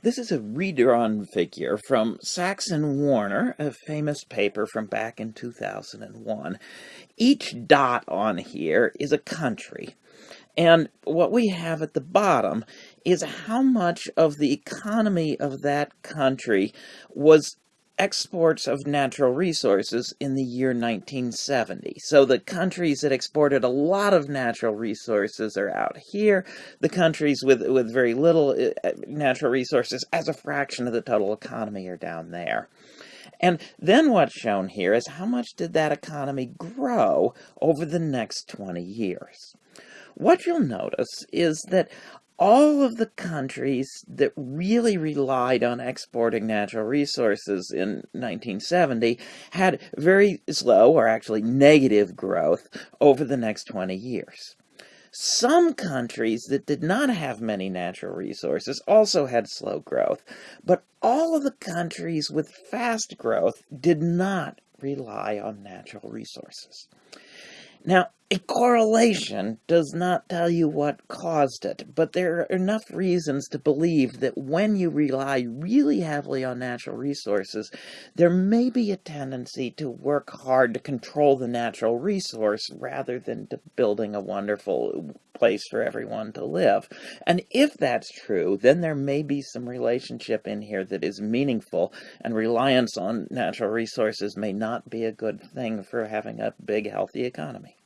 This is a redrawn figure from Sachs and Warner, a famous paper from back in 2001. Each dot on here is a country. And what we have at the bottom is how much of the economy of that country was exports of natural resources in the year 1970. So the countries that exported a lot of natural resources are out here. The countries with, with very little uh, natural resources as a fraction of the total economy are down there. And then what's shown here is how much did that economy grow over the next 20 years. What you'll notice is that all of the countries that really relied on exporting natural resources in 1970 had very slow or actually negative growth over the next 20 years. Some countries that did not have many natural resources also had slow growth, but all of the countries with fast growth did not rely on natural resources. Now, a correlation does not tell you what caused it, but there are enough reasons to believe that when you rely really heavily on natural resources, there may be a tendency to work hard to control the natural resource rather than to building a wonderful place for everyone to live. And if that's true, then there may be some relationship in here that is meaningful, and reliance on natural resources may not be a good thing for having a big, healthy economy.